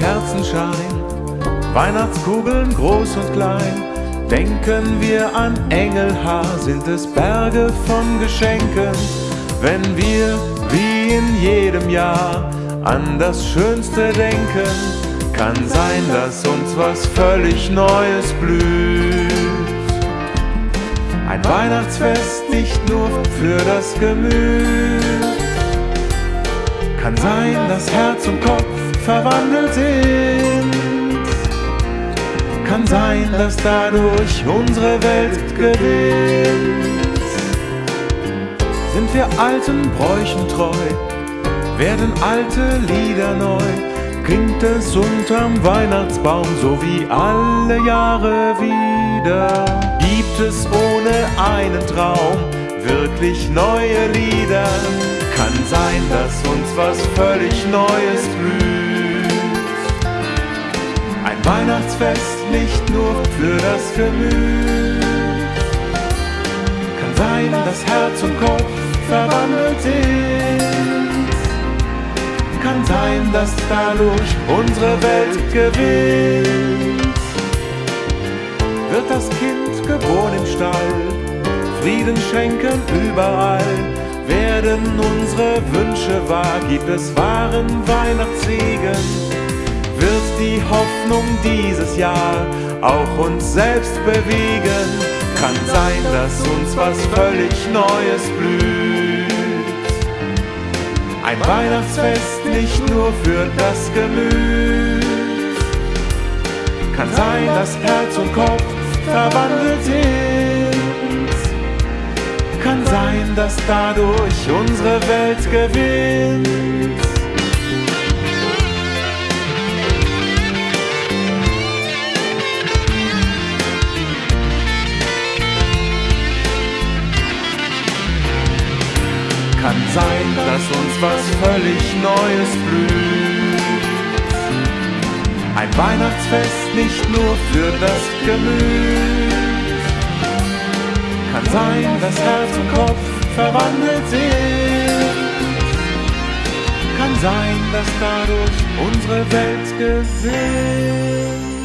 Kerzenschein, Weihnachtskugeln groß und klein. Denken wir an Engelhaar, sind es Berge von Geschenken. Wenn wir, wie in jedem Jahr, an das Schönste denken, kann sein, dass uns was völlig Neues blüht. Ein Weihnachtsfest nicht nur für das Gemüt. Kann sein, dass Herz und Kopf verwandelt sind. Kann sein, dass dadurch unsere Welt gewinnt. Sind wir alten Bräuchen treu, werden alte Lieder neu, klingt es unterm Weihnachtsbaum so wie alle Jahre wieder. Gibt es ohne einen Traum wirklich neue Lieder? Kann sein, dass uns was völlig Neues blüht. Weihnachtsfest nicht nur für das Gemüt. Kann sein, dass Herz und Kopf verwandelt sind. Kann sein, dass dadurch unsere Welt gewinnt. Wird das Kind geboren im Stall, Frieden schenken überall werden unsere Wünsche wahr, gibt es wahren wird die Hoffnung dieses Jahr auch uns selbst bewegen, kann sein, dass uns was völlig Neues blüht. Ein Weihnachtsfest nicht nur für das Gemüt, kann sein, dass Herz und Kopf verwandelt sind kann sein, dass dadurch unsere Welt gewinnt. Kann sein, dass uns was völlig Neues blüht. Ein Weihnachtsfest nicht nur für das Gemüt kann sein, dass Herz und Kopf verwandelt sind. Kann sein, dass dadurch unsere Welt gewinnt.